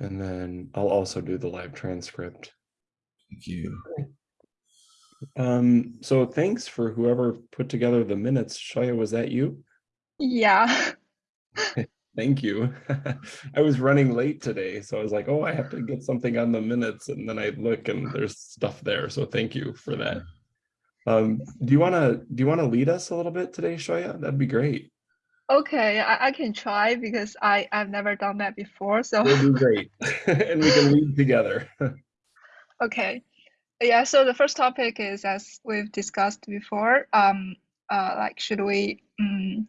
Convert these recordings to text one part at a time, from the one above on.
And then I'll also do the live transcript. Thank you. Um, so thanks for whoever put together the minutes. Shoya, was that you? Yeah. Thank you. I was running late today, so I was like, oh, I have to get something on the minutes. And then I look and there's stuff there. So thank you for that. Um, do you want to do you want to lead us a little bit today, Shoya? That'd be great. Okay, I, I can try because I, I've never done that before. So It'll be great. and we can lead together. okay. Yeah, so the first topic is as we've discussed before, um uh like should we um,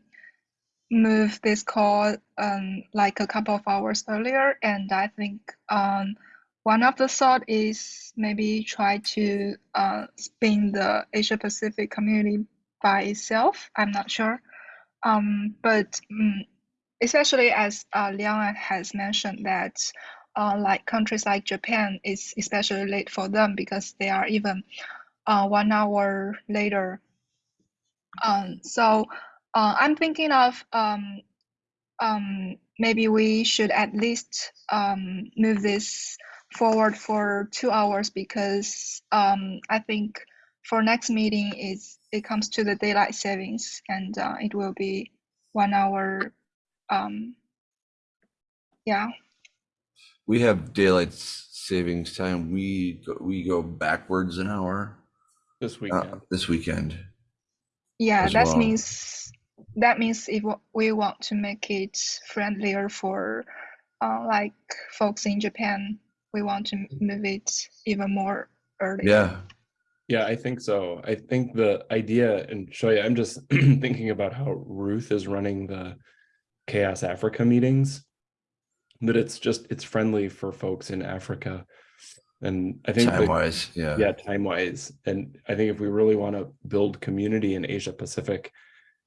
move this call um like a couple of hours earlier? And I think um one of the thought is maybe try to uh spin the Asia Pacific community by itself. I'm not sure. Um, but um, especially as uh, Liang has mentioned that uh, like countries like Japan is especially late for them because they are even uh, one hour later. Um, so uh, I'm thinking of um, um, maybe we should at least um, move this forward for two hours because um, I think for next meeting is it comes to the daylight savings and uh, it will be one hour. Um, yeah. We have daylight savings time. We go, we go backwards an hour this uh, weekend. this weekend. Yeah, that well. means that means if we want to make it friendlier for uh, like folks in Japan, we want to move it even more early. Yeah. Yeah, I think so. I think the idea, and Shoya, I'm just thinking about how Ruth is running the CHAOSS Africa meetings, that it's just, it's friendly for folks in Africa. And I think, Time-wise, Yeah. yeah, time wise. And I think if we really want to build community in Asia Pacific,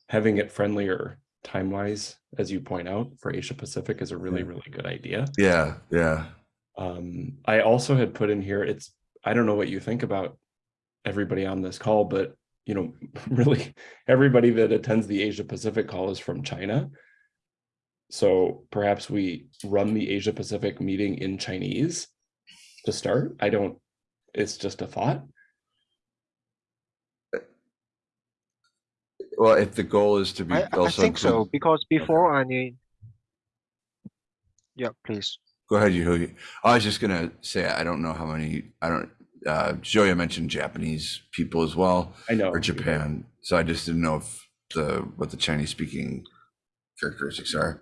having it friendlier time wise, as you point out, for Asia Pacific is a really, Yeah. really good idea. Yeah. Yeah. Um, I also had put in here, it's, I don't know what you think about everybody on this call, but you know, really everybody that attends the Asia Pacific call is from China. So perhaps we run the Asia Pacific meeting in Chinese to start. I don't, it's just a thought. Well, if the goal is to be I, I think so because before I need. Yeah, please. Go ahead, Yehui. I was just gonna say I don't know how many. I don't. Uh, Shoya mentioned Japanese people as well, I know. or Japan. So I just didn't know if the what the Chinese speaking characteristics are.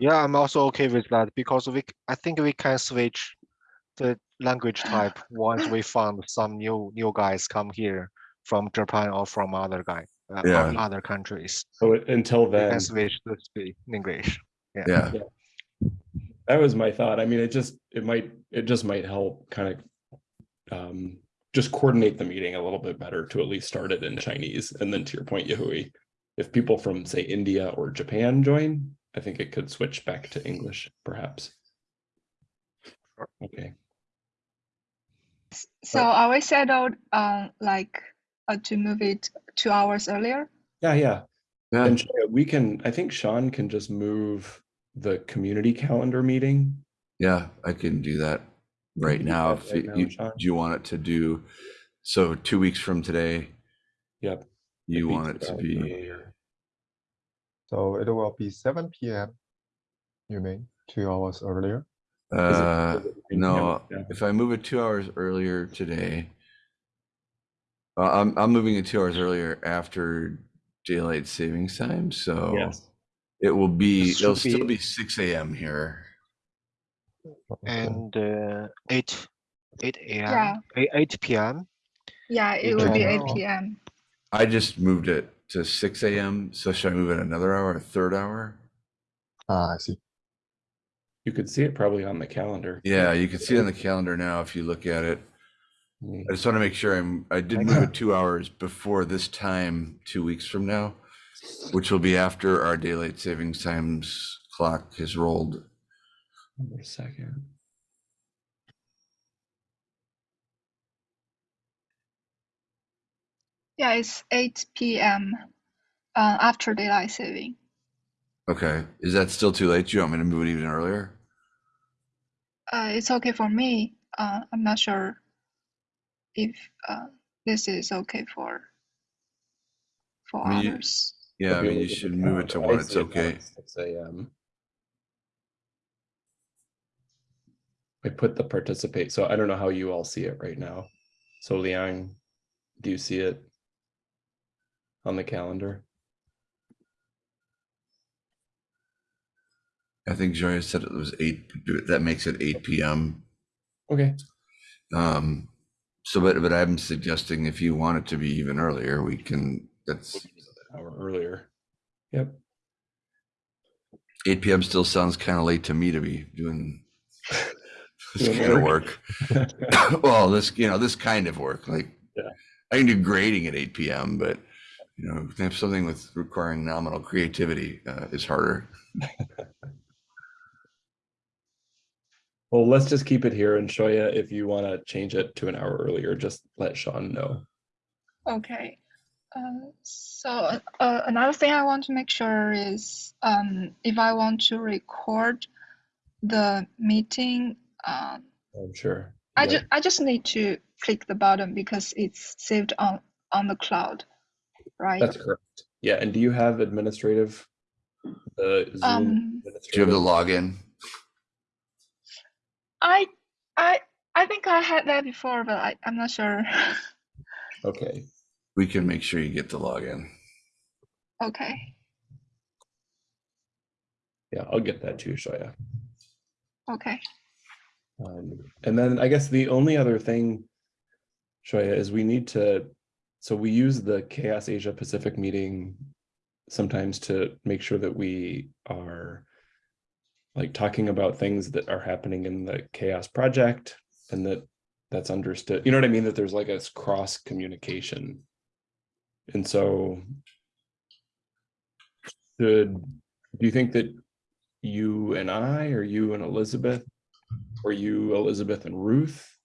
Yeah, I'm also okay with that because we, c- I think we can switch the language type once we found some new new guys come here from Japan or from other guy, uh, from other countries. So until then, We then, can switch to speak English. Yeah. that was my thought. I mean, it just, it might, it just might help kind of um, just coordinate the meeting a little bit better to at least start it in Chinese. And then to your point, Yehui, if people from say India or Japan join, I think it could switch back to English perhaps. Okay, So are we settled uh, like uh, to move it two hours earlier? yeah, yeah. Yeah. And Shoya, we can, I think Sean can just move the community calendar meeting. Yeah. I can do that right now. If right now, you- do you want it to do so two weeks from today? Yep. You want it to be. So it will be seven PM. You mean two hours earlier? It- uh it no Yeah. if I move it two hours earlier today. Uh, I'm I'm moving it two hours earlier after daylight savings time, so Yes, it will be it'll should still be- be six AM here. Okay. And uh, eight, eight Yeah. a.m. eight, eight p.m. Yeah, it Yeah. will be 8 p.m. I just moved it to six AM, so should I move it another hour, a third hour? Ah, I see. you could see it probably on the calendar. Yeah, you can see it on the calendar now if you look at it. Mm, I just want to make sure I'm, I did move it two hours before this time, two weeks from now, which will be after our daylight savings times clock has rolled. Wait a second. Yeah, it's 8 p.m. Uh, after daylight saving. Okay, is that still too late? Do you want me to move it even earlier? uh, it's okay for me. Uh, I'm not sure if uh, this is okay for for I mean, you- others. Yeah, I mean, you should move it to calendar, one. It's see it now okay. Six AM. I put the participate, so I don't know how you all see it right now. So Liang, do you see it? On the calendar? I think Shoya said it was eight, that makes it eight PM. Okay, Um, so, but, but I'm suggesting if you want it to be even earlier, we can, that's, an hour earlier. Yep, eight PM still sounds kind of late to me to be Doing kind of work. work. Well, this, you know, this kind of work, like, Yeah. I can do grading at eight PM, but, you know, if have something with requiring nominal creativity, uh, is harder. well, let's just keep it here and Shoya, if you want to change it to an hour earlier, just let Sean know. Okay. Uh, so uh, another thing I want to make sure is um, if I want to record the meeting, um, I'm sure. I Yeah. just I just need to click the button because it's saved on on the cloud, right? That's correct. Yeah, and do you have administrative? The Zoom Um, Do you have the login? I I I think I had that before, but I, I'm not sure. Okay, We can make sure you get the login. okay. yeah, I'll get that too, Shoya. Okay. Um, and then I guess the only other thing, Shoya, is we need to, so we use the CHAOSS Asia Pacific meeting sometimes to make sure that we are like talking about things that are happening in the CHAOSS Project and that that's understood, you know what I mean? That there's like a cross communication. And so should, do you think that you and I, or you and Elizabeth, or you, Elizabeth and Ruth,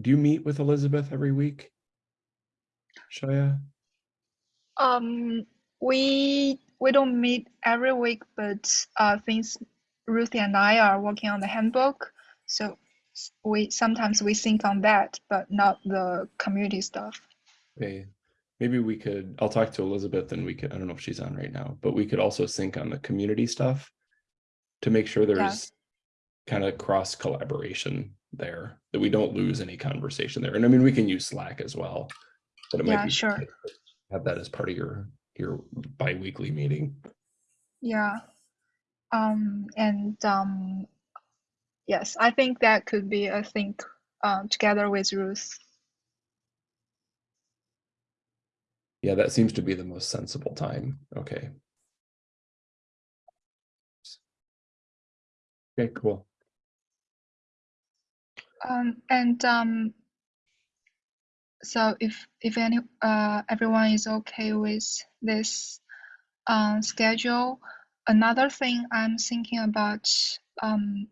do you meet with Elizabeth every week? Shoya? Um, we we don't meet every week, but uh, since Ruthie and I are working on the handbook, so we sometimes we think on that, but not the community stuff. Okay, maybe we could, I'll talk to Elizabeth and we could, I don't know if she's on right now, but we could also sync on the community stuff to make sure there's kind of cross collaboration there, that we don't lose any conversation there. And I mean, we can use Slack as well. But it might Yeah, be sure. to Have that as part of your, your bi-weekly meeting. Yeah. Um, and um, yes, I think that could be a thing uh, together with Ruth. Yeah, that seems to be the most sensible time. Okay. Okay, cool. Um, and um, so if if any uh everyone is okay with this um schedule, another thing I'm thinking about um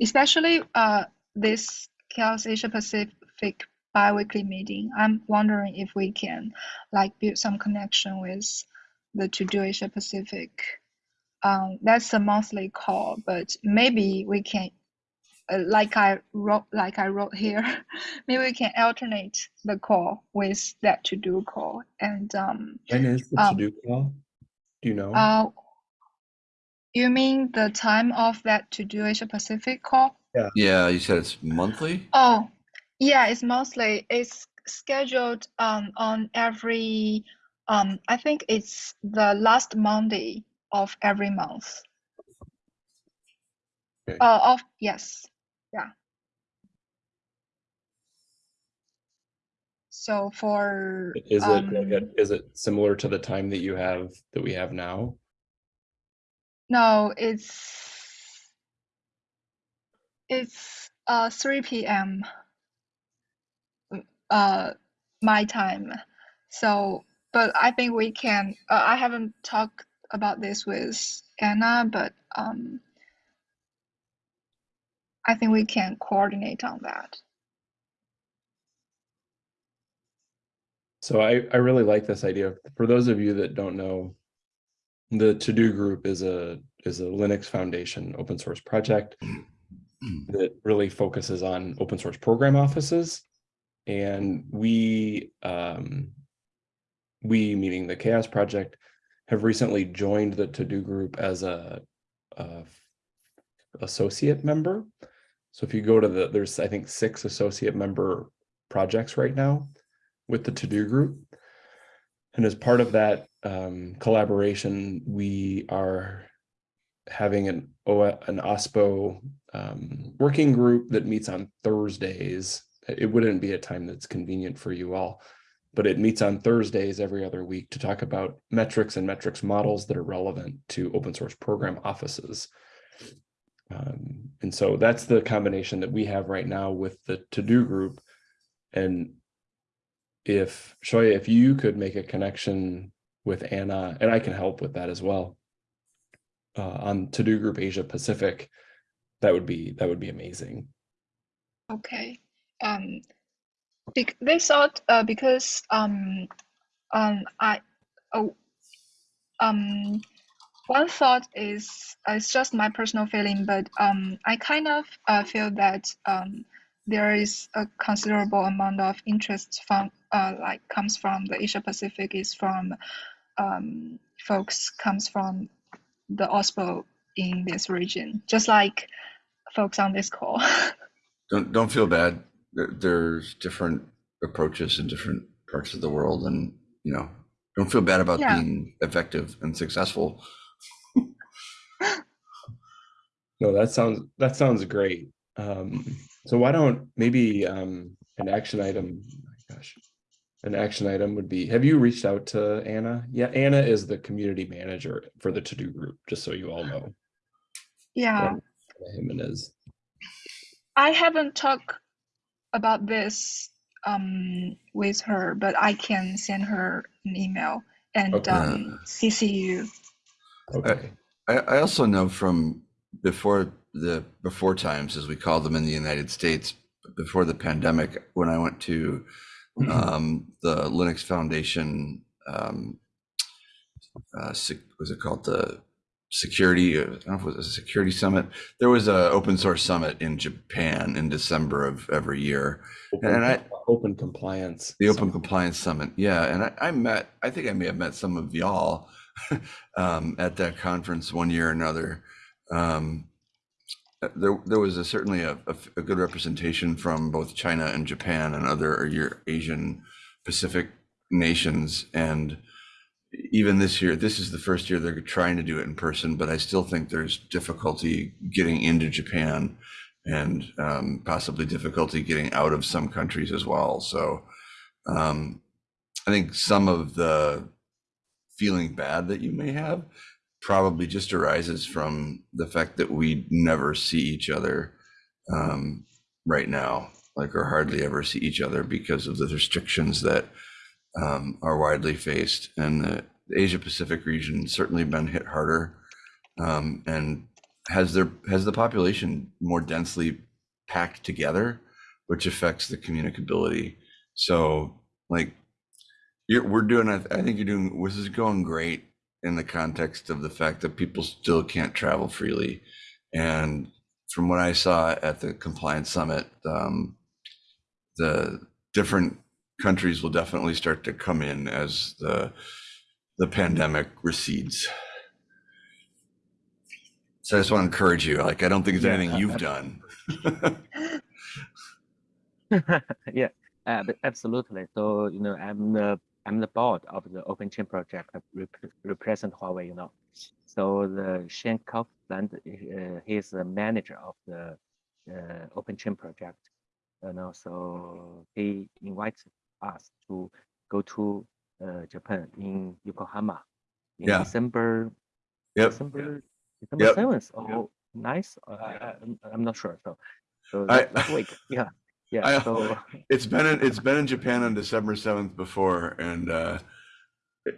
especially uh this CHAOSS Asia Pacific bi-weekly meeting, I'm wondering if we can like build some connection with the TODO Asia Pacific. Um, that's a monthly call, but maybe we can uh, like I wrote like I wrote here, maybe we can alternate the call with that TODO call. And um, When is the Um, TODO call? Do you know? uh, you mean the time of that TODO Asia Pacific call? Yeah, you said it's monthly? Oh, yeah, it's mostly it's scheduled um on every um I think it's the last Monday of every month. Okay. Uh, of yes, yeah. So for Is it like a, um, is it similar to the time that you have, that we have now? no, it's it's uh 3 p.m. uh my time. So, but I think we can. Uh, I haven't talked about this with Anna, but um, I think we can coordinate on that. So I, I really like this idea. For those of you that don't know, the TODO Group is a is a Linux Foundation open source project that really focuses on open source program offices, and we um, we meaning the CHAOSS Project have recently joined the TODO Group as a, a associate member. So if you go to the there's I think six associate member projects right now with the TODO Group. And as part of that um, collaboration, we are having an an OSPO um, working group that meets on Thursdays. It wouldn't be a time that's convenient for you all, but it meets on Thursdays every other week to talk about metrics and metrics models that are relevant to open source program offices. Um, and so that's the combination that we have right now with the TODO group. And if Shoya, if you could make a connection with Anna, and I can help with that as well. Uh, on TODO group Asia Pacific, that would be that would be amazing. Okay. Um, they thought uh, because um, um, I oh, um, one thought is uh, it's just my personal feeling, but um, I kind of uh, feel that um, there is a considerable amount of interest from uh, like comes from the Asia Pacific is from um, folks comes from the OSPO in this region, just like folks on this call. Don't don't feel bad. There's different approaches in different parts of the world, and you know, don't feel bad about Yeah. being effective and successful. No, that sounds that sounds great. Um, so why don't maybe um, an action item? oh gosh, an action item would be: Have you reached out to Anna? Yeah, Anna is the community manager for the TODO Group. Just so you all know, yeah. Anna Jimenez. I haven't talked about this um, with her, but I can send her an email and Okay. um, CC you. Okay. I, I also know from before the before times, as we call them in the United States, before the pandemic, when I went to um, the Linux Foundation, um, uh, was it called the security? uh, I don't know if it was a security summit. There was a open source summit in Japan in December of every year. Open, And I- open compliance. The Open Compliance Summit, yeah, and I, I met. I think I may have met some of y'all um, at that conference one year or another. Um, uh, there, there was a, certainly a, a, a good representation from both China and Japan and other Asian Pacific nations, and even this year, this is the first year they're trying to do it in person, but I still think there's difficulty getting into Japan and um, possibly difficulty getting out of some countries as well. So um, I think some of the feeling bad that you may have probably just arises from the fact that we never see each other um, right now, like or hardly ever see each other because of the restrictions that um, are widely faced. And the, the Asia Pacific region certainly been hit harder um, and has their has the population more densely packed together, which affects the communicability. So like you're, we're doing, I, I think you're doing, this is going great in the context of the fact that people still can't travel freely. And from what I saw at the compliance summit, um, the different countries will definitely start to come in as the the pandemic recedes. So I just want to encourage you. Like, I don't think there's Yeah, anything uh, you've uh, done. yeah, uh, absolutely. So you know, I'm the I'm the board of the Open Chain project. Rep- represent Huawei. You know, so the Shane Coughlin, uh, he's the manager of the uh, Open Chain project. You know, so he invites us to go to uh, Japan in Yokohama in Yeah. December Yep. December December Yep. seventh. Oh, nice. Uh, I, I- I'm, I'm not sure. So, so I- that, that week, yeah, yeah. I- so It's been in, it's been in Japan on December seventh before, and uh,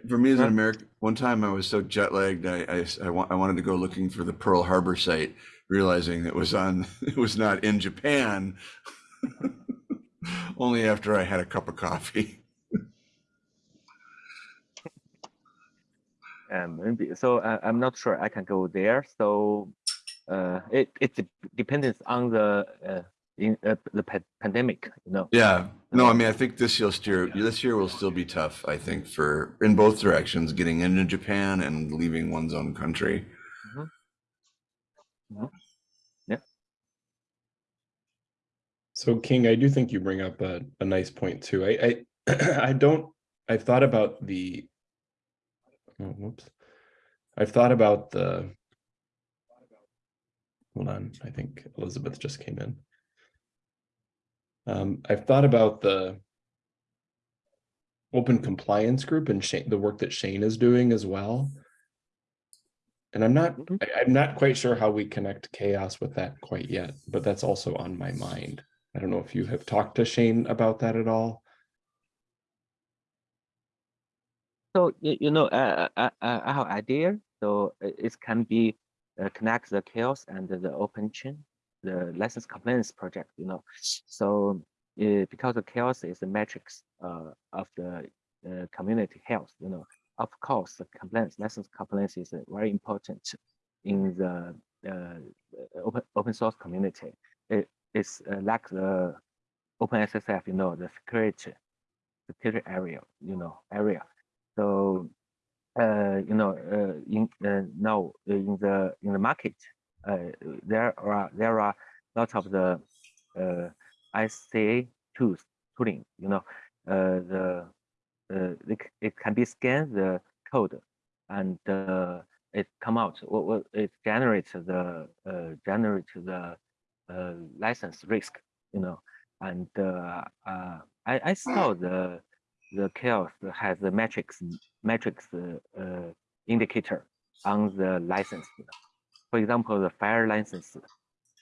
for me as an American, one time I was so jet lagged, I I, I wa- I wanted to go looking for the Pearl Harbor site, realizing it was on it was not in Japan. Only after I had a cup of coffee. um, maybe, so uh, I'm not sure I can go there. So uh, it it depends on the uh, in uh, the pa- pandemic, you know. Yeah, no, I mean, I think this year, steer, this year will still be tough, I think, for, in both directions, getting into Japan and leaving one's own country. Yeah. So King, I do think you bring up a, a nice point too. I, I, I don't, I've thought about the, oh, whoops. I've thought about the, hold on, I think Elizabeth just came in. Um, I've thought about the open compliance group and Shane, the work that Shane is doing as well. And I'm not, Mhm. I, I'm not quite sure how we connect CHAOSS with that quite yet, but that's also on my mind. I don't know if you have talked to Shane about that at all. So you, know, uh, uh, uh, I have idea. So it, it can be uh, connect the CHAOSS and the open chain, the license compliance project. You know, so uh, because the CHAOSS is the metrics uh, of the uh, community health. You know, of course, the compliance license compliance is uh, very important in the uh, open open source community. It, it's uh, like the OpenSSF. You know, the security security area. You know, area. So, uh, you know, uh, in uh, now in the in the market, uh, there are there are lots of the uh, ICA tools tooling. You know, uh, the uh, it, it can be scan the code, and uh, it come out. What what it generates the uh, generates the uh, license risk. You know, and uh, uh, I I saw the the CHAOSS has the metrics metrics uh, uh, indicator on the license. you know. For example, the fire license.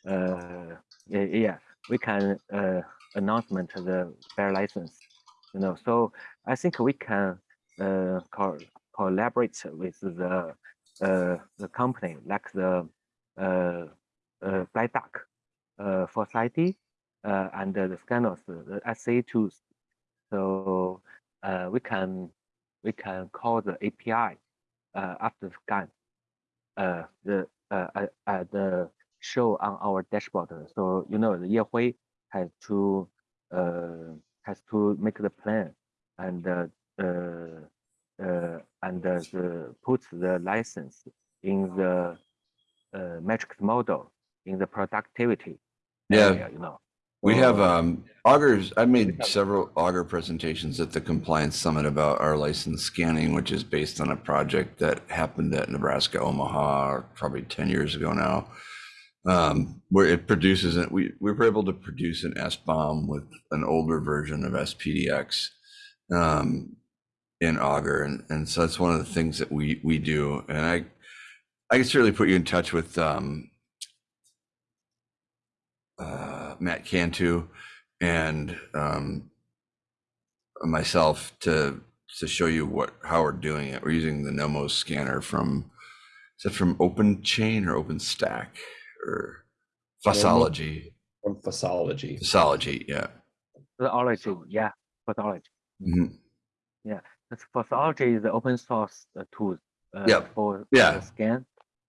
Uh, yeah, we can uh, announcement the fire license. You know, so I think we can uh, co collaborate with the uh, the company like the uh, uh, FlyDuck, uh, for ID, uh, and the scanners, the SA tools. So uh, we can we can call the API uh, after scan uh, the uh, uh, the show on our dashboard. So you know the Yehui has to uh, has to make the plan and uh, uh, uh, and uh, the, put the license in the uh, metrics model in the productivity. Yeah. area, you know. We have um Augurs, I made several Augur presentations at the compliance summit about our license scanning, which is based on a project that happened at Nebraska Omaha probably 10 years ago now. Um, where it produces it, we, we were able to produce an SBOM with an older version of SPDX um, in Augur. And, and so that's one of the things that we, we do. And I, I can certainly put you in touch with um, uh, Matt Cantu and um, myself to to show you what how we're doing it. We're using the Nomos scanner from is it from Open Chain or Open Stack or Fossology? From Fossology. Fossology, yeah. Fossology, yeah, Fossology. Mhm. That's Fossology is the open source uh, tool uh, Yep. for Yeah. the scan.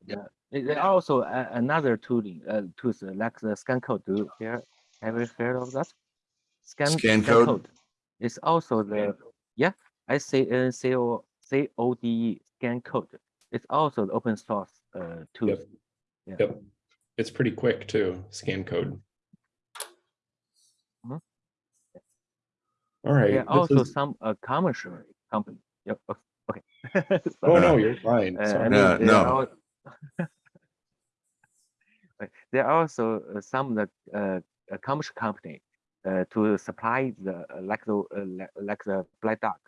Yeah, There- there are also uh, another tooling uh, tools uh, like the scan code. Do you hear? Have you heard of that? Scan Scan code? It's also the yeah S C N C O C O D E scan code. It's also the open source uh, tool. Yep. Yeah. Yep. It's pretty quick too, scan code. Mhm. All right. There are also is- some uh, commercial company. Yep. Okay. Oh, no, you're fine. Uh, I mean, Yeah, no. are al- Right, There are also uh, some the uh, uh, commercial company uh, to supply the uh, like the uh, like, the Black Duck,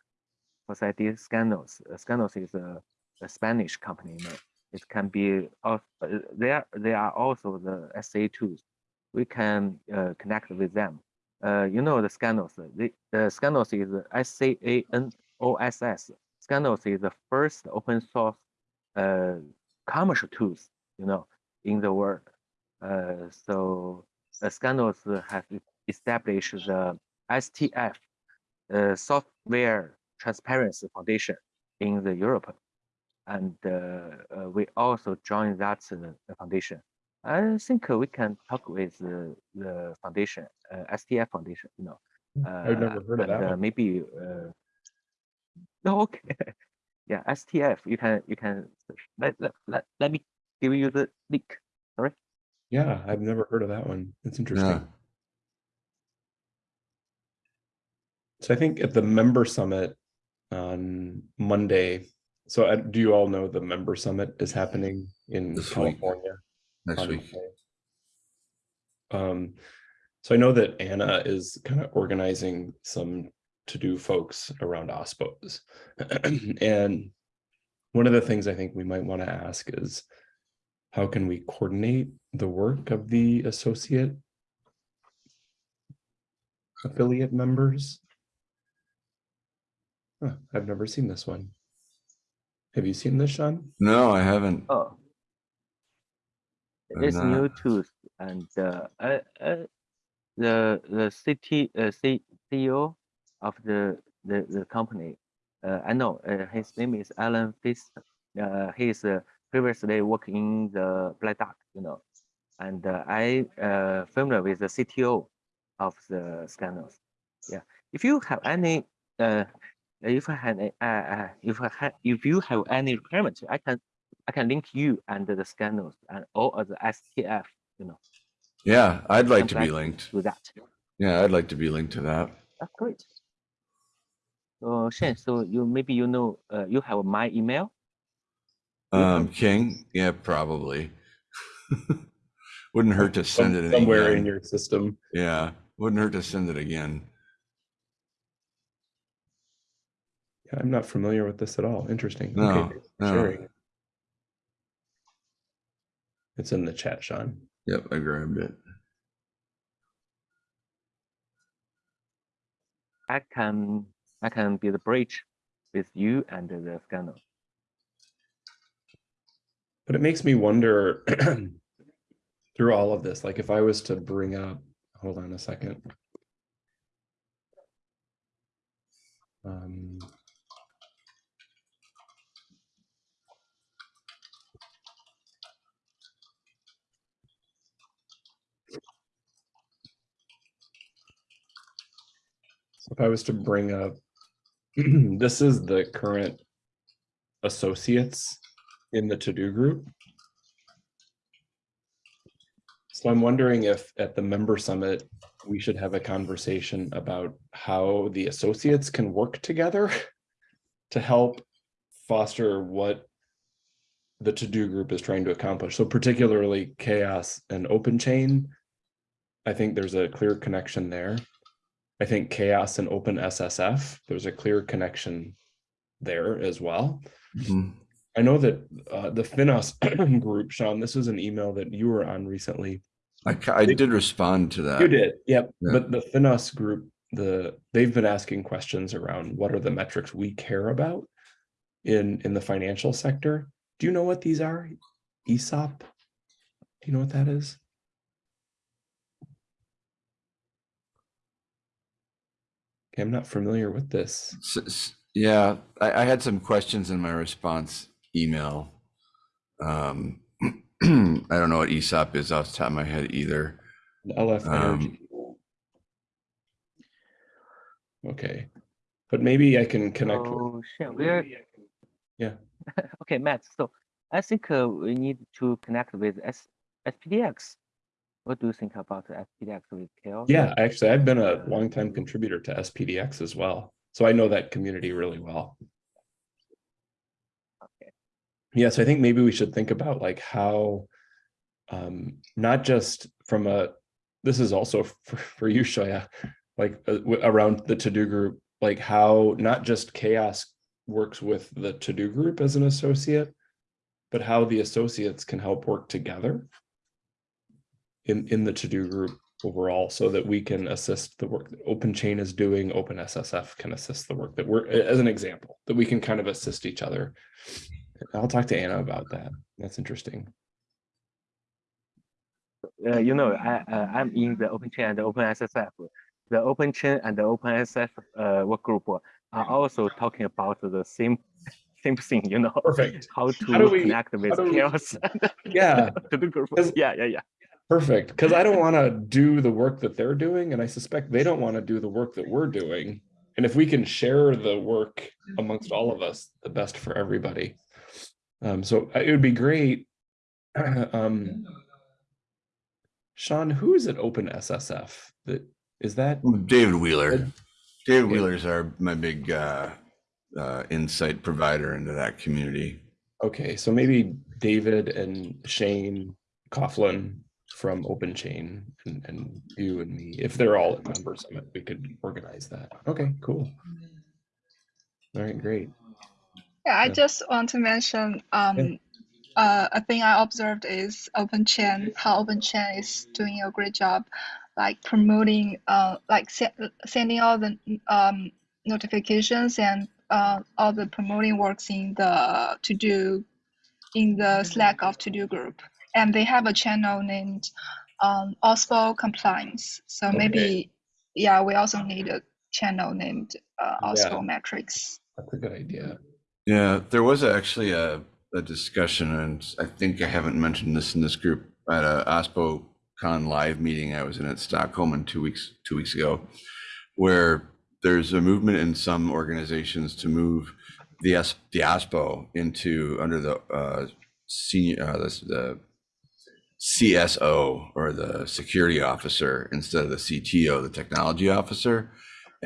Society SCANOSS. Uh, SCANOSS is a, a Spanish company. It can be uh, there. There are also the SA tools. We can uh, connect with them. Uh, you know the SCANOSS. The, the SCANOSS is S C A N O S S. SCANOSS is the first open source uh, commercial tools, you know, in the world. Uh, so uh, SCANOSS has e- established the STF, uh, Software Transparency Foundation in the Europe. and uh, uh, we also join that uh, foundation. I think we can talk with the, the foundation, uh, STF Foundation. You know, I've never heard of that uh, maybe. Uh, no, okay. yeah, STF. You can you can let, let, let, let me give you the link. Yeah, I've never heard of that one. It's interesting. Yeah. So I think at the member summit on Monday, so uh, do you all know the member summit is happening in This week. California? Next week. Um, so I know that Anna is kind of organizing some TODO folks around OSPOs. And one of the things I think we might want to ask is how can we coordinate the work of the associate affiliate members? Huh, I've never seen this one. Have you seen this, Sean? No, I haven't. Oh, I'm it's new not. tools and uh, the the city uh, C, CEO of the the, the company. Uh, I know uh, his name is Alan Fist. Uh, he's uh, previously working in the Black Duck, you know, and uh, I uh, familiar with the CTO of the SCANOSS. Yeah, if you have any uh, if I had uh, uh, if I had if you have any requirement, I can I can link you and the SCANOSS and all of the STF, you know, Yeah, I'd like to be linked. to that. Yeah, I'd like to be linked to that. That's great. So Shen, so you maybe you know uh, you have my email. Um, King, yeah, probably. Wouldn't hurt to Some- send it Somewhere in your system. Yeah, wouldn't hurt to send it again. Yeah, I'm not familiar with this at all. Interesting. No, Okay, thanks no. sharing. It's in the chat, Sean. Yep, I grabbed it. I can I can be the bridge with you and the scanner. But it makes me wonder through all of this, like if I was to bring up, hold on a second. Um, if I was to bring up, this is the current associates in the TODO group. So I'm wondering if at the member summit, we should have a conversation about how the associates can work together to help foster what the TODO group is trying to accomplish. So particularly CHAOSS and open chain. I think there's a clear connection there. I think CHAOSS and open SSF, there's a clear connection there as well. Mhm. I know that uh, the FINOS group, Sean, this was an email that you were on recently. I, I did respond to that. You did, yep. yeah. But the FINOS group, the they've been asking questions around what are the metrics we care about in in the financial sector. Do you know what these are? ESOP? Do you know what that is? Okay, I'm not familiar with this. S- s- Yeah, I, I had some questions in my response email. Um, I don't know what ESOP is off the top of my head either. LF Um, Energy. Okay, but maybe I can connect with. So Shen, we're Yeah. okay, Matt. So I think uh, we need to connect with S SPDX. What do you think about SPDX with CHAOSS? Yeah, actually, I've been a longtime contributor to SPDX as well, so I know that community really well. Yeah, so I think maybe we should think about like how, um, not just from a, this is also for, for you, Shoya, like uh, around the TODO group, like how not just CHAOSS works with the TODO group as an associate, but how the associates can help work together in, in the TODO group overall so that we can assist the work that Open Chain is doing, Open SSF can assist the work that we're, as an example, that we can kind of assist each other. I'll talk to Anna about that. That's interesting. uh, you know, I, uh, I'm in the Open Chain and the Open SSF. The Open Chain and the Open SSF uh, work group are also talking about the same same thing, you know. Perfect. How to How we- connect with we- CHAOSS Yeah, to the group. Yeah, yeah, yeah. perfect. Because I don't want to do the work that they're doing, and I suspect they don't want to do the work that we're doing. And if we can share the work amongst all of us, the best for everybody. Um, so uh, it would be great. Um, Sean, who is at Open SSF? That is that? David Wheeler. David. Wheeler's our my big uh, uh, insight provider into that community. Okay, so maybe David and Shane Coughlin from Open Chain and, and you and me, if they're all at Member Summit, we could organize that. Okay, cool. All right, great. Yeah, I just want to mention um, uh, a thing I observed is OpenChain, how OpenChain is doing a great job, like promoting, uh, like se- sending all the um, notifications and uh, all the promoting works in the TODO, in the Slack of TODO group, and they have a channel named um, OSPO Compliance. So Okay. maybe, yeah, we also need a channel named uh, Yeah. Metrics. That's a good idea. Yeah, there was actually a, a discussion, and I think I haven't mentioned this in this group at a OSPO Con live meeting I was in at Stockholm in two weeks two weeks ago, where there's a movement in some organizations to move the S, the OSPO into under the uh, senior uh, the, the CSO or the security officer instead of the CTO, the technology officer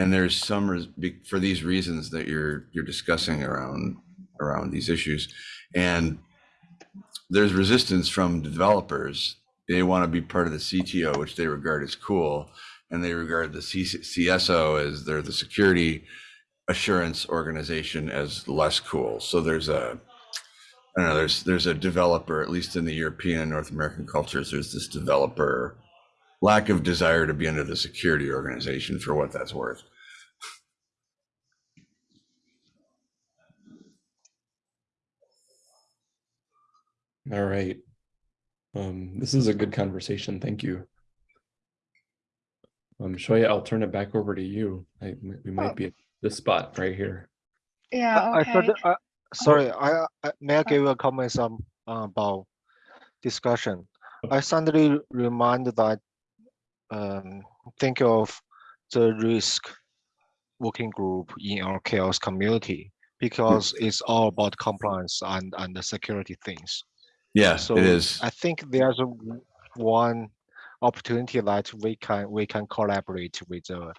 and there's some for these reasons that you're you're discussing around around these issues and there's resistance from developers they want to be part of the cto which they regard as cool and they regard the C- cso as they're the security assurance organization as less cool so there's a I don't know. There's there's a developer, at least in the European and North American cultures. There's this developer lack of desire to be under the security organization for what that's worth. All right. Um, this is a good conversation. Thank you. Um, Shoya, I'll turn it back over to you. I, we might Oh. be at this spot right here. Yeah, I- I thought, uh, sorry, I, I, may I give a comment some, uh, about discussion? I suddenly reminded that, um, think of the risk working group in our CHAOSS community, because it's all about compliance and, and the security things. Yeah, So it is. I think there's a one opportunity that we can, we can collaborate with the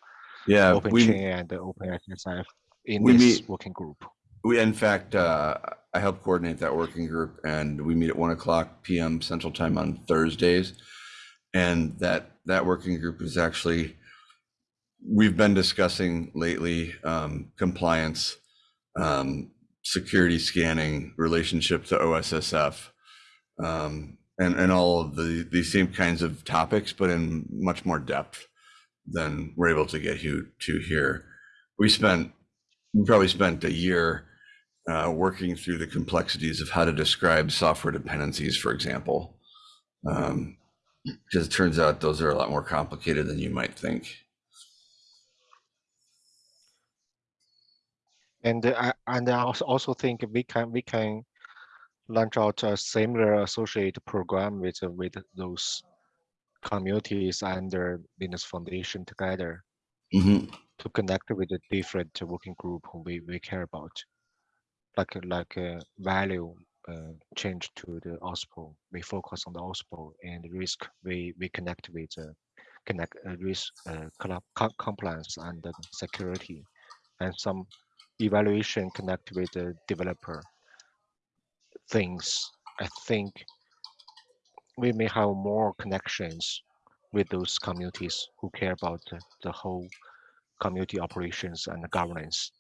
Yeah, OpenChain and the OpenSSF in we this meet- working group. we in fact uh, I help coordinate that working group, and we meet at one o'clock p.m. Central Time on Thursdays. And that that working group is actually we've been discussing lately um, compliance, um, security scanning, relationship to OSSF, um, and and all of the these same kinds of topics, but in much more depth than we're able to get you to here. We spent we probably spent a year uh, working through the complexities of how to describe software dependencies, for example. Um, because it turns out those are a lot more complicated than you might think. And I and I also think we can we can launch out a similar associate program with uh, with those communities and their Linux Foundation together Mhm. to connect with the different working group who we, we care about. Like like uh, value uh, change to the OSPO. We focus on the OSPO and risk. We we connect with uh, connect uh, risk uh, compliance and security, and some evaluation connect with the developer things. I think we may have more connections with those communities who care about the whole community operations and governance.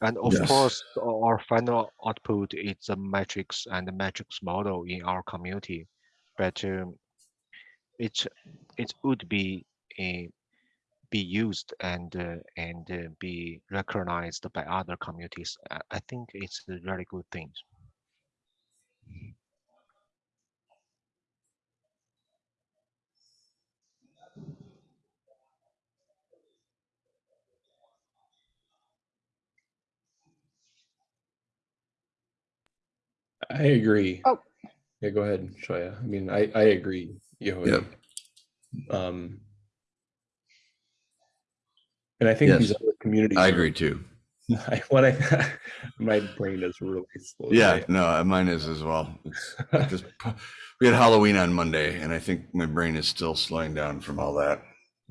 And of Yes. course, our final output is a metrics and the metrics model in our community, but um, it it would be a be used and uh, and uh, be recognized by other communities. I, I think it's a very good thing. I agree. Oh. Yeah, go ahead, Shoya. I mean, I, I agree, Yehui. Yep. Um. And I think Yes. these other communities. I are- agree too. I, when I, my brain is really slow. Yeah, today. no, uh, mine is as well. It's just we had Halloween on Monday, and I think my brain is still slowing down from all that.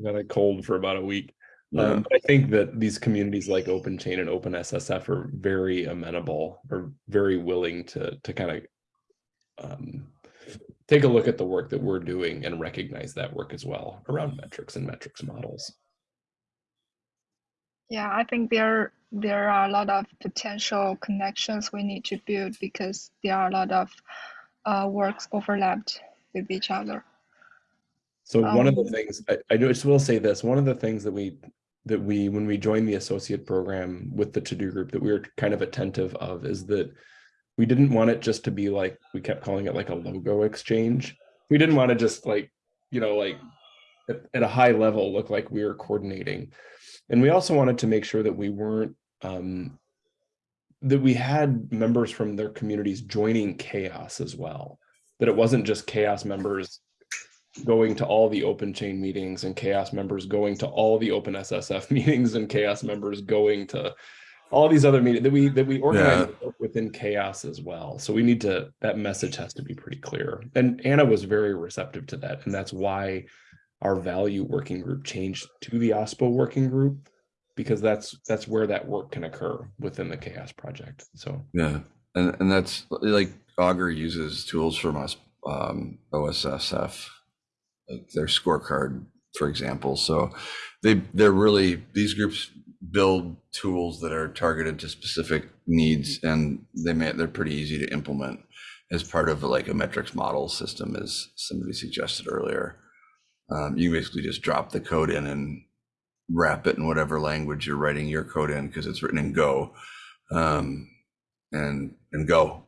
Got a cold for about a week. Um, I think that these communities like OpenChain and OpenSSF are very amenable or very willing to to kind of um, take a look at the work that we're doing and recognize that work as well around metrics and metrics models. Yeah, I think there there are a lot of potential connections we need to build because there are a lot of uh, works overlapped with each other. So one of the Um, things I, I just will say this, one of the things that we that we when we joined the associate program with the TODO group that we were kind of attentive of is that we didn't want it just to be like we kept calling it like a logo exchange. We didn't want to just like, you know, like at, at a high level look like we were coordinating. And we also wanted to make sure that we weren't um that we had members from their communities joining CHAOSS as well. That it wasn't just CHAOSS members going to all the OpenChain meetings and CHAOSS members going to all the OpenSSF meetings and CHAOSS members going to all these other meetings that we that we organize within CHAOSS as well. So we need to that message has to be pretty clear. And Anna was very receptive to that. And that's why our value working group changed to the OSPO working group because that's that's where that work can occur within the CHAOSS project. So Yeah, and and that's like Augur uses tools from us, um, OSSF, like their scorecard, for example. So they they're really these groups build tools that are targeted to specific needs, and they may they're pretty easy to implement as part of like a metrics model system, as somebody suggested earlier. Um, you basically just drop the code in and wrap it in whatever language you're writing your code in because it's written in Go. Um, and and go.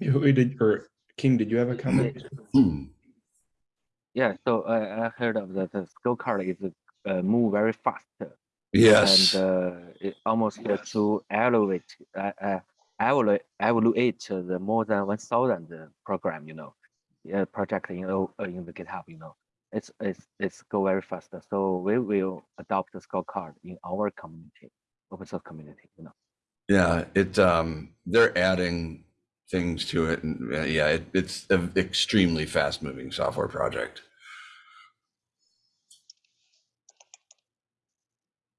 who did or King, did you have a comment? Yeah, so I, I heard of the, the scorecard is uh, move very fast. Yes. And uh, it almost uh, to evaluate, uh, uh, evaluate, evaluate the more than 1,000 program, you know, uh, project in, uh, in the GitHub, you know, it's, it's, it's go very fast. So we will adopt the scorecard in our community, open source community, you know. yeah, it um they're adding things to it and uh, yeah, it, it's an extremely fast moving software project.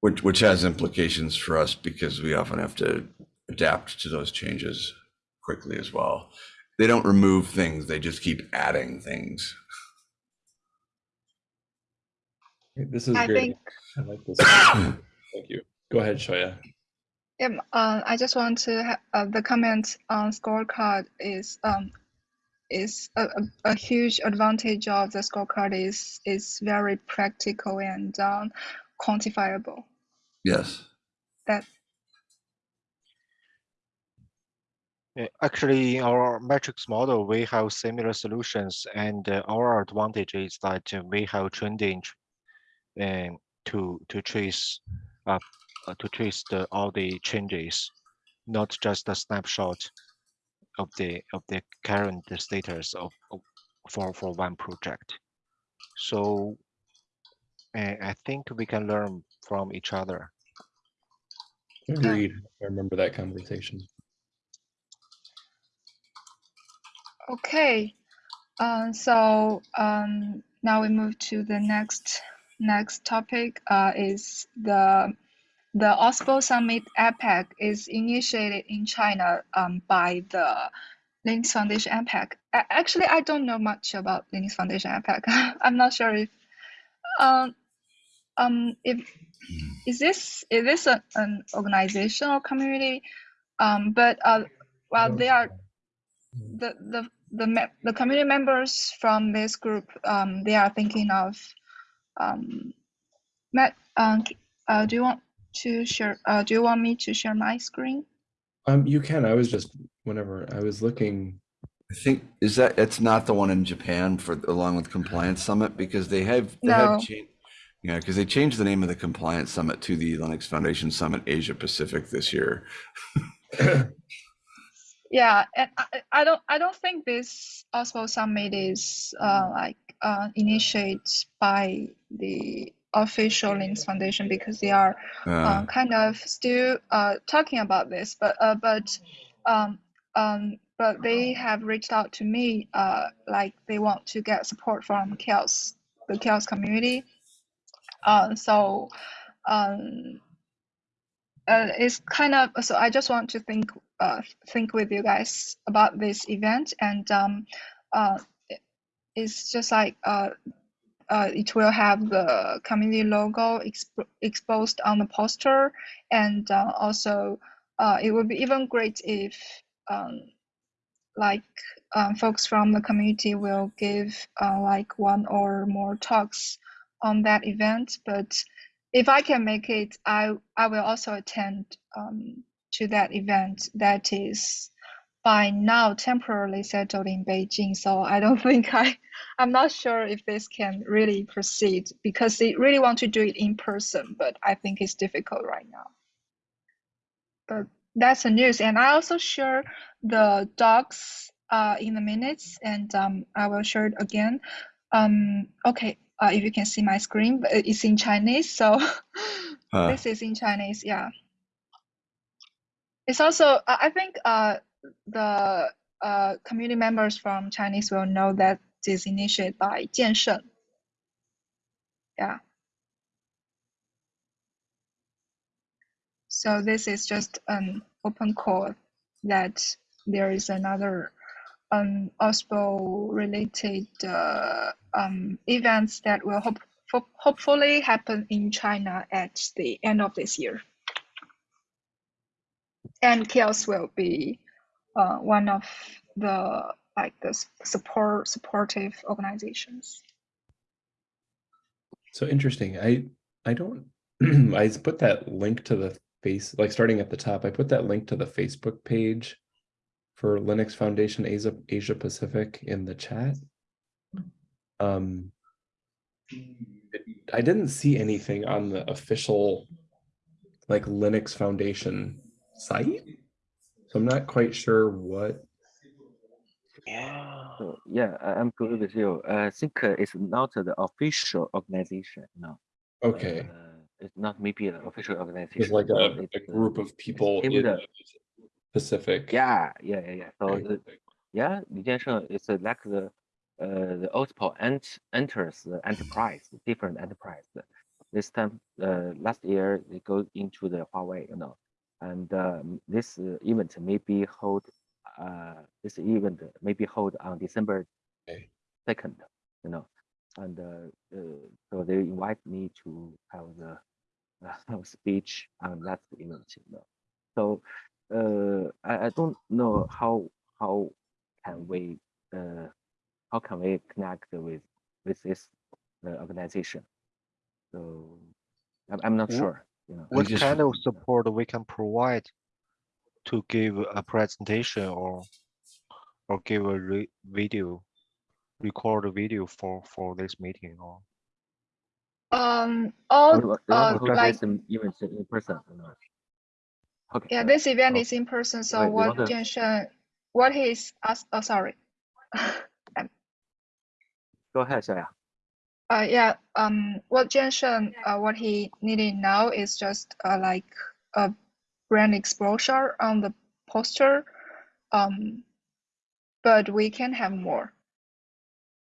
Which which has implications for us because we often have to adapt to those changes quickly as well. They don't remove things, they just keep adding things. This is I great. think I like this. Thank you. Go ahead, Shoya. Yeah, uh, I just want to ha- uh, the comment on scorecard is um is a, a, a huge advantage of the scorecard is is very practical and um, quantifiable. Yes. That Actually, in our metrics model, we have similar solutions, and uh, our advantage is that uh, we have trending and to to trace uh, uh, to trace the all the changes, not just a snapshot of the of the current status of, of for for one project. So, uh, I think we can learn from each other. Agreed. I remember that conversation. okay. Um, so um, now we move to the next next topic. Uh, is the the OSPO Summit APAC is initiated in China um, by the Linux Foundation APAC. Actually, I don't know much about Linux Foundation APAC. I'm not sure if um um if is this is this a, an organization or community? Um, but uh, well, they are the the the the community members from this group. Um, they are thinking of um, Matt. Um, uh, do you want to share? Uh, do you want me to share my screen? Um, you can. I was just whenever I was looking. I think is that it's not the one in Japan for along with Compliance Summit because they have they No. have changed yeah because they changed the name of the Compliance Summit to the Linux Foundation Summit Asia Pacific this year. Yeah, and I, I I don't I don't think this OSPO summit is uh, like uh, initiated by the official Linux Foundation because they are Uh, uh, kind of still uh, talking about this, but uh, but um, um, but they have reached out to me uh, like they want to get support from CHAOSS the CHAOSS community. Uh, so um, uh, it's kind of so I just want to think uh, think with you guys about this event and um, uh, it's just like uh, it will have the community logo exp- exposed on the poster. And uh, also uh, it would be even great if um, like um, folks from the community will give uh, like one or more talks on that event. But if I can make it, I I will also attend um, to that event. That is by now temporarily settled in Beijing. So I don't think I I'm not sure if this can really proceed because they really want to do it in person, but I think it's difficult right now. But that's the news, and I also share the docs uh, in the minutes, and um, I will share it again. Um, okay, uh, if you can see my screen, but it's in Chinese, so Huh. this is in Chinese, yeah. It's also, I I think uh, the uh, community members from Chinese will know that this initiated by Jian Sheng. Yeah. So this is just an open call that there is another um, OSPO related uh, um, events that will hope, hopefully happen in China at the end of this year. And CHAOSS will be uh, one of the like the support supportive organizations. So interesting. I I don't I put that link to the face like starting at the top. I put that link to the Facebook page for Linux Foundation Asia Asia Pacific in the chat. Um I didn't see anything on the official like Linux Foundation site. So I'm not quite sure what So yeah, I- I'm good with you. I think uh, it's not the official organization. No. okay. Uh, it's not maybe an official organization. It's like a, it's, a uh, group of people in in the- the Pacific. Yeah, yeah, yeah, yeah. So Okay. the, yeah, Li Jiansheng is uh, like the uh, the OSPO ent enters the enterprise, different enterprise. This time, uh, last year they go into the Huawei, you know, and um, this uh, event may be hold. Uh, this event may be hold on December second, you know, and uh, uh, so they invite me to have the uh, speech on that event, you know. So uh, I, I don't know how how can we uh, how can we connect with with this organization. So I'm, I'm not Wh- sure. You know. What just- kind of support we can provide to give a presentation or or give a re video, record a video for for this meeting or Um, all We uh, want to hold like this in- event in person. Okay. yeah, this event oh, is in person. So wait, what want to- Jian what he's asked, oh sorry. Go ahead, Xiaoya. Uh, yeah, um, what Jian Sheng, uh, what he needed now is just uh, like a brand exposure on the poster. Um, but we can have more.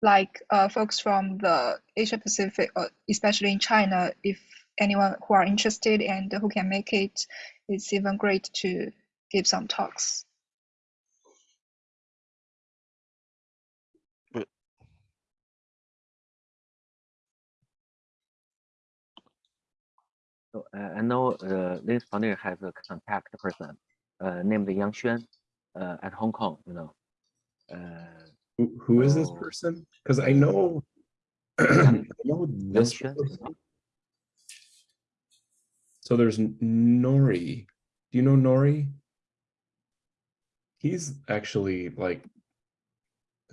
Like uh, folks from the Asia Pacific, uh, especially in China, if anyone who are interested and who can make it, it's even great to give some talks. So uh, I know uh, this foundation has a contact person uh, named Yang Xuan uh, at Hong Kong. You know. Uh, Who, who is this person? Because I know, I know this. Person. So there's Nori. Do you know Nori? He's actually like,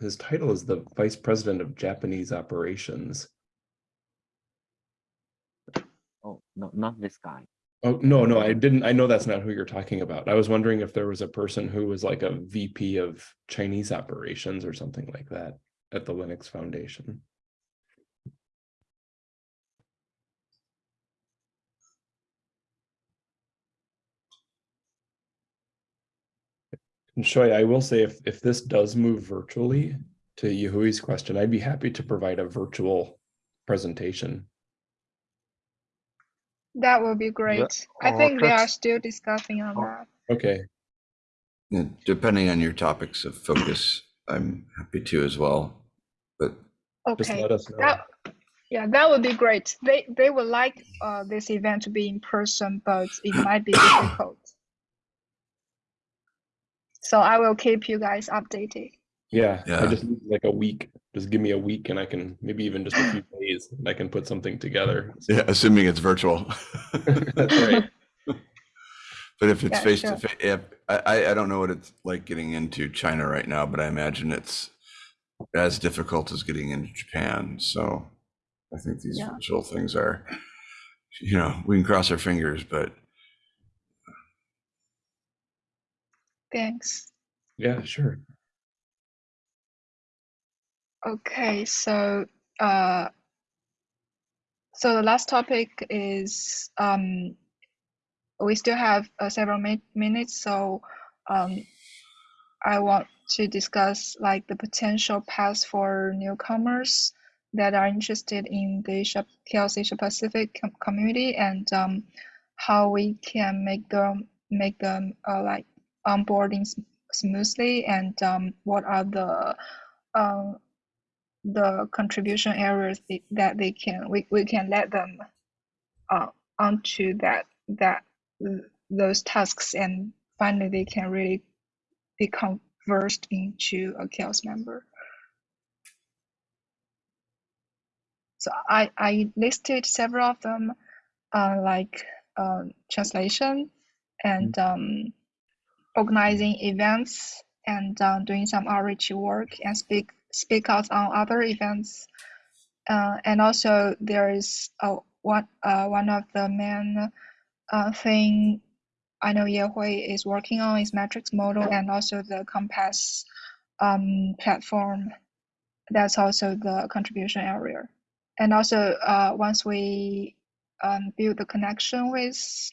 his title is the Vice President of Japanese Operations. oh, no, not this guy. Oh, no, no, I didn't. I know that's not who you're talking about. I was wondering if there was a person who was like a VP of Chinese operations or something like that at the Linux Foundation. And Shoy, I will say if, if this does move virtually to Yehui's question, I'd be happy to provide a virtual presentation. That would be great. I think they are still discussing on that. Okay, Yeah, Depending on your topics of focus, I'm happy to as well. But just Okay. let us know. That, yeah, that would be great. They they would like uh, this event to be in person, but it might be difficult. So I will keep you guys updated. Yeah, I just need like a week. Just give me a week and I can maybe even just a few days and I can put something together. yeah, assuming it's virtual. That's right. But if it's Yeah, face sure. to face, if, I, I- I don't know what it's like getting into China right now, but I imagine it's as difficult as getting into Japan. So I think these Yeah. virtual things are, you know, we can cross our fingers, but Thanks. Yeah, sure. Okay, so uh, so the last topic is um, we still have uh, several mi minutes, so um, I want to discuss like the potential paths for newcomers that are interested in the CHAOSS Asia Pacific com community and um, how we can make them make them uh, like onboarding s- smoothly and um, what are the um, the contribution areas that they can we, we can let them uh, onto that that those tasks and finally they can really be versed into a CHAOSS member. So i i listed several of them uh, like um, translation and um, organizing events and um, doing some outreach work and speak speak out on other events. Uh, and also there is uh, one uh, one of the main uh, thing I know Yehui is working on is metrics model and also the Compass um, platform. That's also the contribution area. And also uh, once we um, build the connection with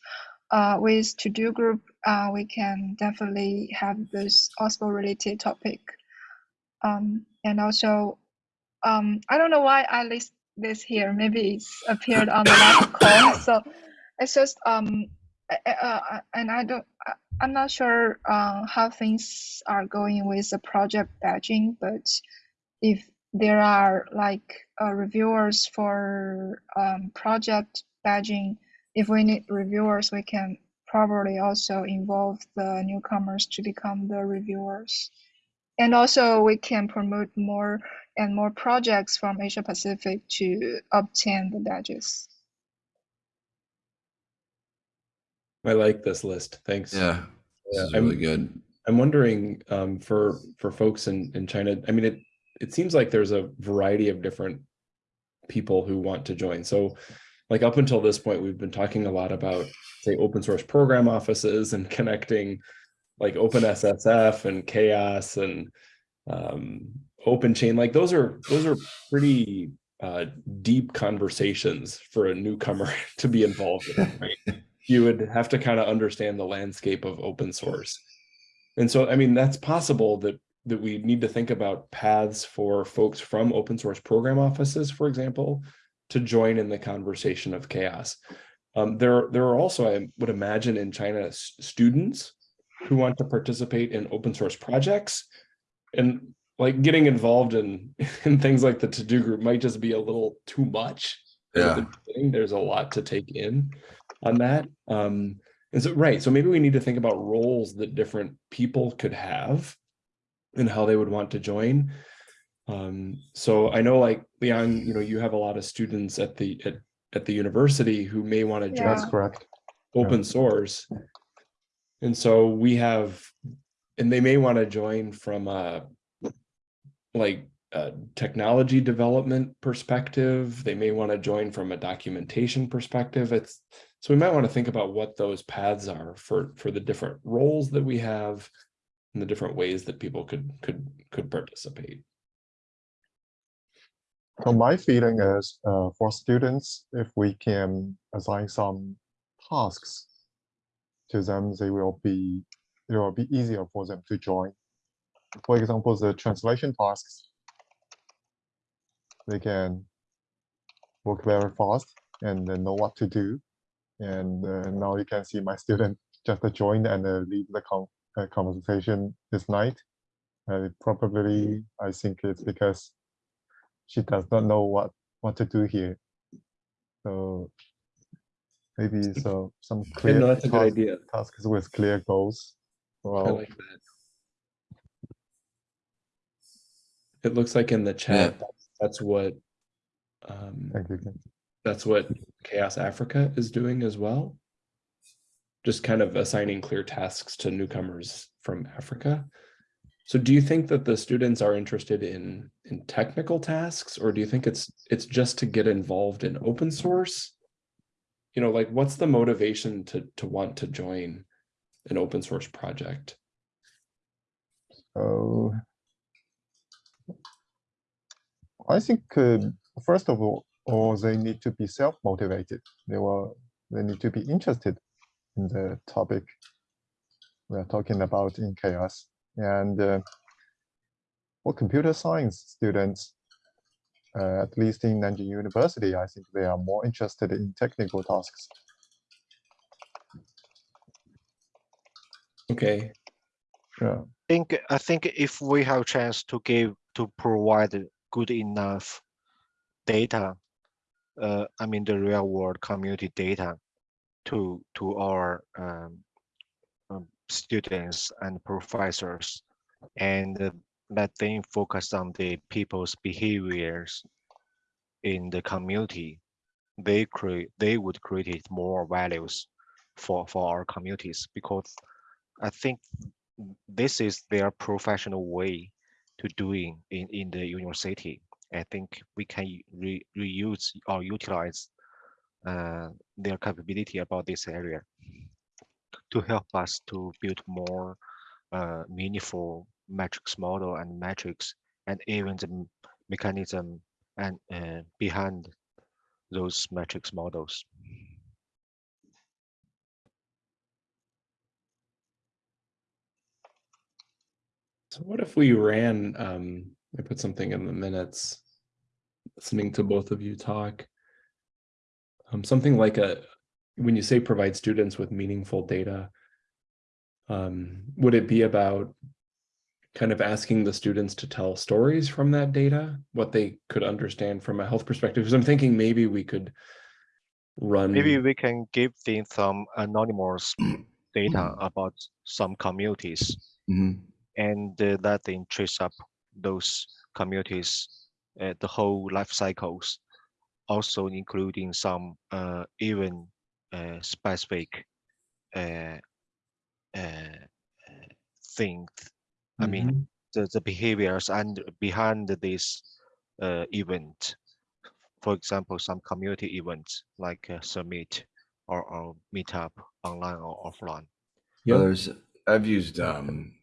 uh, with TODO group, uh, we can definitely have this OSPO related topic. Um, and also, um, I don't know why I list this here. Maybe it's appeared on the last call. So it's just um, uh, and I don't. I'm not sure uh, how things are going with the project badging, but if there are like uh, reviewers for um, project badging, if we need reviewers, we can probably also involve the newcomers to become the reviewers. And also we can promote more and more projects from Asia Pacific to obtain the badges. I like this list. Thanks. yeah, this Yeah, is I'm- really good. I'm wondering um, for for folks in in China. I mean, it it seems like there's a variety of different people who want to join. So, like up until this point, we've been talking a lot about say open source program offices and connecting like OpenSSF and CHAOSS and um, OpenChain. Like those are those are pretty uh, deep conversations for a newcomer to be involved in. Right? you would have to kind of understand the landscape of open source. And so, I mean, that's possible that that we need to think about paths for folks from open source program offices, for example, to join in the conversation of CHAOSS. Um, there, there are also, I would imagine in China, students who want to participate in open source projects and like getting involved in, in things like the TODO group might just be a little too much. at the Yeah. There's a lot to take in on that. Um, and so, right, so maybe we need to think about roles that different people could have and how they would want to join. Um, so I know like leon you know, you have a lot of students at the at, at the university who may want to join That's correct. open source. And so we have, and they may want to join from a like a technology development perspective. They may want to join from a documentation perspective. It's So we might want to think about what those paths are for, for the different roles that we have and the different ways that people could, could, could participate. So my feeling is, uh, for students, if we can assign some tasks to them, they will be, it will be easier for them to join. For example, the translation tasks, they can work very fast and then know what to do. And uh, now you can see my student just joined and uh, the con uh, conversation this night. Uh, probably, I think it's because she does not know what what to do here. So maybe so some Yeah, clear no, that's a good idea. tasks with clear goals. I Well, like that. It looks like in the chat, that's- that's what, um, thank you. That's what CHAOSS Africa is doing as well. Just kind of assigning clear tasks to newcomers from Africa. So do you think that the students are interested in, in technical tasks, or do you think it's, it's just to get involved in open source? You know, like what's the motivation to, to want to join an open source project? So I think uh, first of all, or they need to be self-motivated. They will they need to be interested in the topic we are talking about in CHAOSS. And uh, for computer science students, uh, at least in Nanjing University, I think they are more interested in technical tasks. Okay, Yeah. think I think if we have chance to give to provide good enough data, uh, I mean the real world community data to to our um, um, students and professors, and uh, let them focus on the people's behaviors in the community. They create they would create more values for for our communities because I think this is their professional way to doing in, in the university. I think we can re, reuse or utilize uh, their capability about this area to help us to build more uh, meaningful metrics model and metrics and even the mechanism and uh, behind those metrics models. so what if we ran, um, I put something in the minutes, listening to both of you talk. Um, something like a, when you say provide students with meaningful data, um, would it be about kind of asking the students to tell stories from that data, what they could understand from a health perspective? Because I'm thinking maybe we could run. Maybe we can give them some anonymous data about some communities Mhm. and uh, let them trace up those communities, uh, the whole life cycles, also including some uh, even uh, specific uh, uh, uh, things. I mean, Mhm. the, the behaviors and behind this uh, event. For example, some community events like a summit or, or meetup online or offline. Well, there's, I've used um,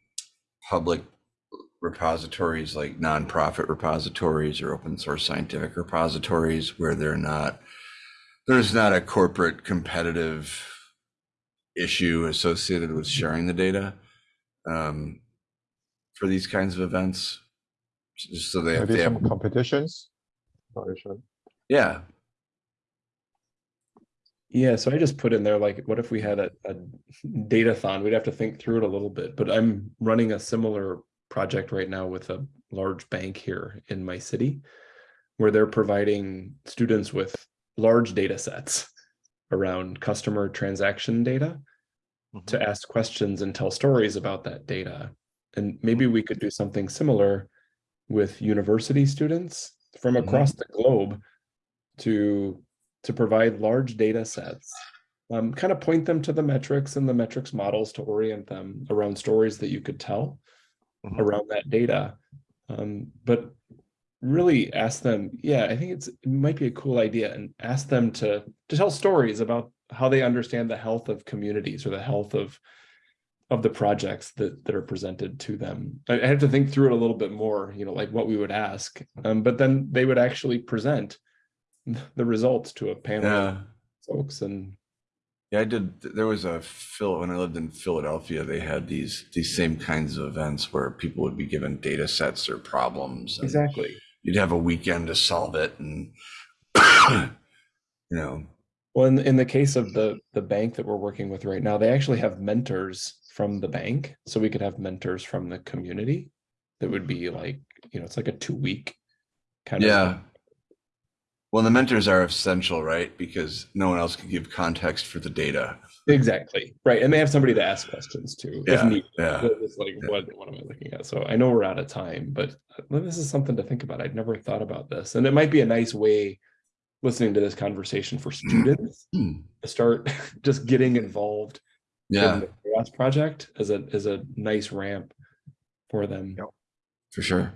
public repositories like nonprofit repositories or open source scientific repositories where they're not, there's not a corporate competitive issue associated with sharing the data um, for these kinds of events. Just so they have, Maybe they some have, competitions. Sorry, Sean. yeah, Yeah, so I just put in there like, what if we had a, a datathon? We'd have to think through it a little bit, but I'm running a similar project right now with a large bank here in my city where they're providing students with large data sets around customer transaction data Mhm. to ask questions and tell stories about that data. And maybe we could do something similar with university students from Mhm. across the globe to to provide large data sets, um, kind of point them to the metrics and the metrics models to orient them around stories that you could tell Mhm. around that data. Um, but really ask them, yeah, I think it's it might be a cool idea and ask them to to tell stories about how they understand the health of communities or the health of of the projects that that are presented to them. I, I have to think through it a little bit more, you know, like what we would ask. Um, but then they would actually present the results to a panel Yeah. of folks and Yeah, I did. There was a Phil when I lived in Philadelphia. They had these these same kinds of events where people would be given data sets or problems. exactly. You'd have a weekend to solve it, and you know, Well, in, in the case of the the bank that we're working with right now, they actually have mentors from the bank, so we could have mentors from the community. That would be like, you know, it's like a two week kind of. yeah. Well, the mentors are essential, right? Because no one else can give context for the data. Exactly. Right. And they have somebody to ask questions to if Yeah, needed. yeah. It's like, yeah. what, what am I looking at? So I know we're out of time, but uh, this is something to think about. I'd never thought about this. And it might be a nice way, listening to this conversation for students Hmm. to start just getting involved Yeah, in the CHAOSS project as a as a nice ramp for them. Yep. for sure.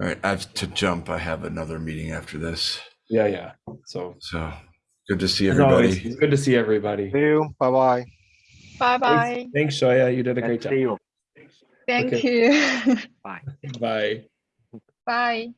All right, I have to jump. I have another meeting after this. Yeah, yeah. So So good to see as always, everybody. it's good to see everybody. See you. Bye bye. Bye bye. Thanks, thanks Shoya. You did a great job. you. Thank Okay. you. Bye. Bye. bye.